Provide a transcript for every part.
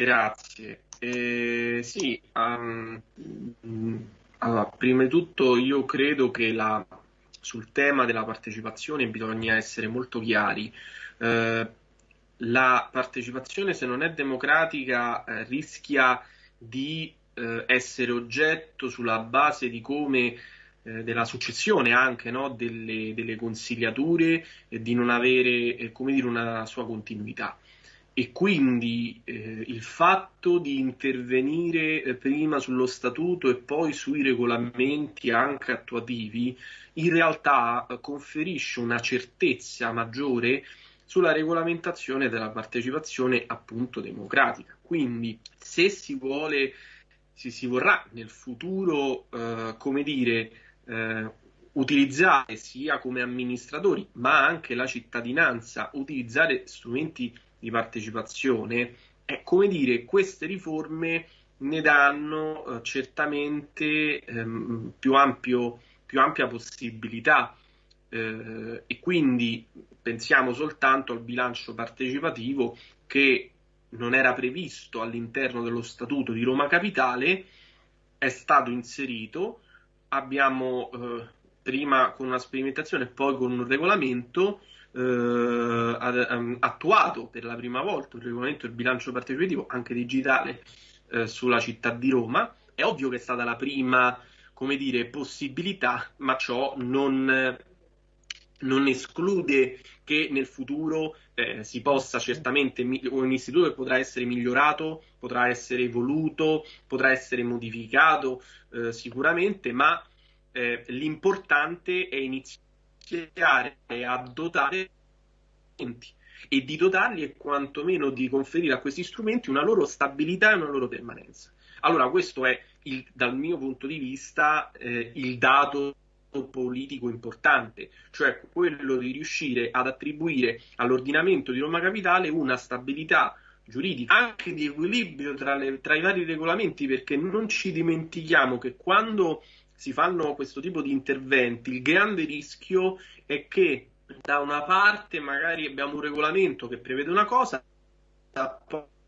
Grazie. Eh, sì, um, allora, prima di tutto io credo che la, sul tema della partecipazione bisogna essere molto chiari. Eh, la partecipazione, se non è democratica, eh, rischia di eh, essere oggetto sulla base di come eh, della successione anche no, delle, delle, consigliature e di non avere eh, dire, una sua continuità. E quindi eh, il fatto di intervenire eh, prima sullo statuto e poi sui regolamenti anche attuativi in realtà eh, conferisce una certezza maggiore sulla regolamentazione della partecipazione appunto democratica. Quindi se si vuole, se si vorrà nel futuro, eh, come dire, utilizzare sia come amministratori ma anche la cittadinanza, utilizzare strumenti di partecipazione, è come dire, queste riforme ne danno eh, certamente ehm, più, ampio, più, ampia possibilità. Eh, e quindi pensiamo soltanto al bilancio partecipativo che non era previsto all'interno dello statuto di Roma Capitale, è stato inserito, abbiamo eh, prima con una sperimentazione e poi con un regolamento eh, ehm, attuato per la prima volta il regolamento del bilancio partecipativo anche digitale eh, sulla città di Roma. È ovvio che è stata la prima, come dire, possibilità, ma ciò non, non esclude che nel futuro eh, si possa certamente un istituto che potrà essere migliorato, potrà essere evoluto, potrà essere modificato eh, sicuramente, ma eh, l'importante è iniziare a dotare e di dotarli e quantomeno di conferire a questi strumenti una loro stabilità e una loro permanenza. Allora, questo è il, dal mio punto di vista eh, il dato politico importante, cioè quello di riuscire ad attribuire all'ordinamento di Roma Capitale una stabilità giuridica, anche di equilibrio tra, le, tra i vari regolamenti, perché non ci dimentichiamo che quando si fanno questo tipo di interventi, il grande rischio è che da una parte magari abbiamo un regolamento che prevede una cosa,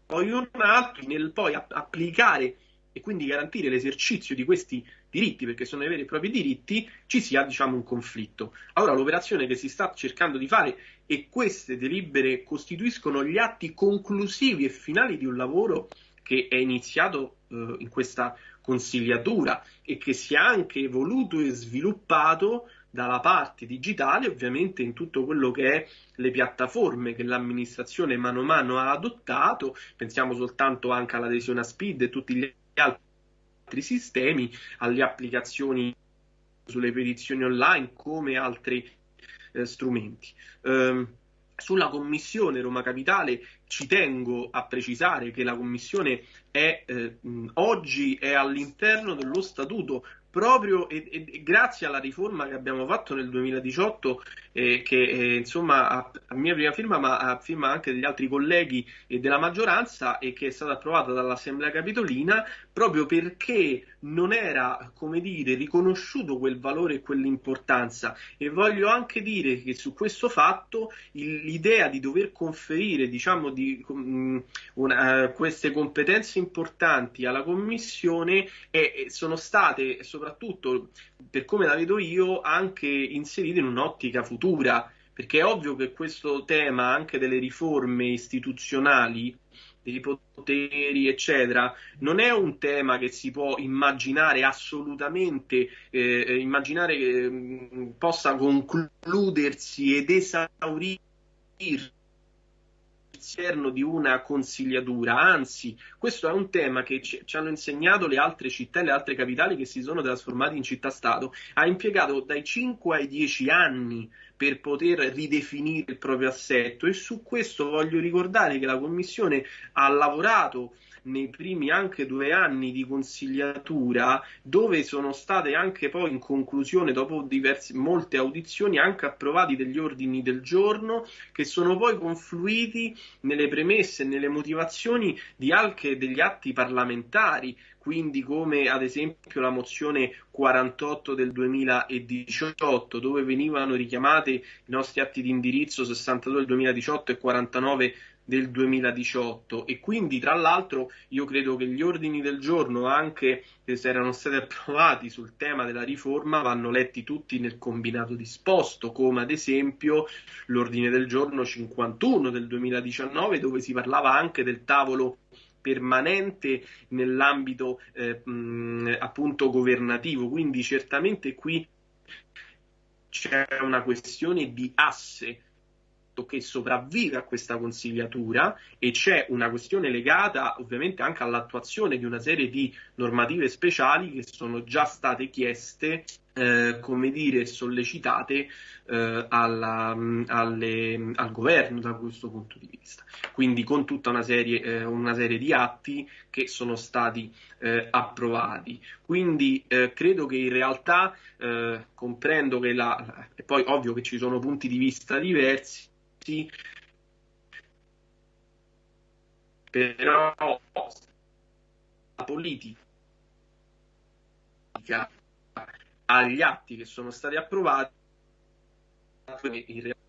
poi un altro, nel poi applicare e quindi garantire l'esercizio di questi diritti, perché sono i veri e propri diritti, ci sia diciamo un conflitto. Allora l'operazione che si sta cercando di fare e queste delibere costituiscono gli atti conclusivi e finali di un lavoro che è iniziato eh, in questa consigliatura e che si è anche evoluto e sviluppato dalla parte digitale, ovviamente in tutto quello che è le piattaforme che l'amministrazione mano a mano ha adottato, pensiamo soltanto anche all'adesione a SPID e tutti gli altri sistemi, alle applicazioni sulle petizioni online come altri eh, strumenti. Um, sulla commissione Roma Capitale ci tengo a precisare che la commissione è, eh, oggi è all'interno dello statuto proprio e, e, grazie alla riforma che abbiamo fatto nel 2018, eh, che eh, insomma a, a, mia prima firma, ma a firma anche degli altri colleghi e della maggioranza, e che è stata approvata dall'Assemblea Capitolina, proprio perché non era, come dire, riconosciuto quel valore e quell'importanza. E voglio anche dire che su questo fatto il, l'idea di dover conferire, diciamo, di, um, una, uh, queste competenze importanti alla Commissione eh, sono state, soprattutto per come la vedo io, anche inserite in un'ottica futura, perché è ovvio che questo tema anche delle riforme istituzionali dei poteri, eccetera, non è un tema che si può immaginare assolutamente, eh, immaginare che mh, mm, possa concludersi ed esaurirsi all'interno di una consigliatura, anzi questo è un tema che ci, ci, hanno insegnato le altre città e le altre capitali che si sono trasformate in città-stato, ha impiegato dai 5 ai 10 anni per poter ridefinire il proprio assetto. E su questo voglio ricordare che la Commissione ha lavorato nei primi anche due anni di consigliatura, dove sono state anche poi in conclusione, dopo diverse, molte audizioni, anche approvati degli ordini del giorno che sono poi confluiti nelle premesse e nelle motivazioni di anche degli atti parlamentari quindi come ad esempio la mozione 48 del 2018, dove venivano richiamati i nostri atti di indirizzo 62 del 2018 e 49 del 2018 e quindi tra l'altro io credo che gli ordini del giorno anche se erano stati approvati sul tema della riforma vanno letti tutti nel combinato disposto come ad esempio l'ordine del giorno 51 del 2019 dove si parlava anche del tavolo permanente nell'ambito eh, mh, appunto governativo. Quindi certamente qui c'è una questione di asse che sopravvive a questa consigliatura e c'è una questione legata ovviamente anche all'attuazione di una serie di normative speciali che sono già state chieste, eh, come dire, sollecitate eh, alla, alle, al governo da questo punto di vista. Quindi con tutta una serie, eh, una serie di atti che sono stati eh, approvati. Quindi eh, credo che in realtà eh, comprendo che la, e poi ovvio che ci sono punti di vista diversi però la politica agli atti che sono stati approvati in realtà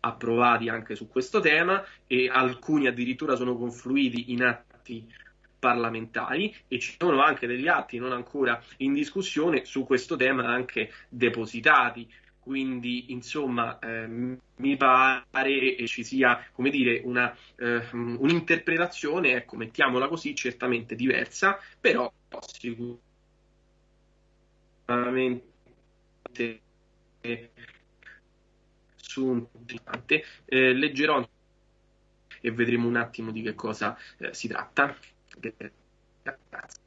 approvati anche su questo tema e alcuni addirittura sono confluiti in atti parlamentari e ci sono anche degli atti non ancora in discussione su questo tema anche depositati quindi insomma eh, mi pare ci sia come dire una, eh, un'interpretazione ecco mettiamola così certamente diversa però sicuramente su un eh, leggerò e vedremo un attimo di che cosa eh, si tratta. Grazie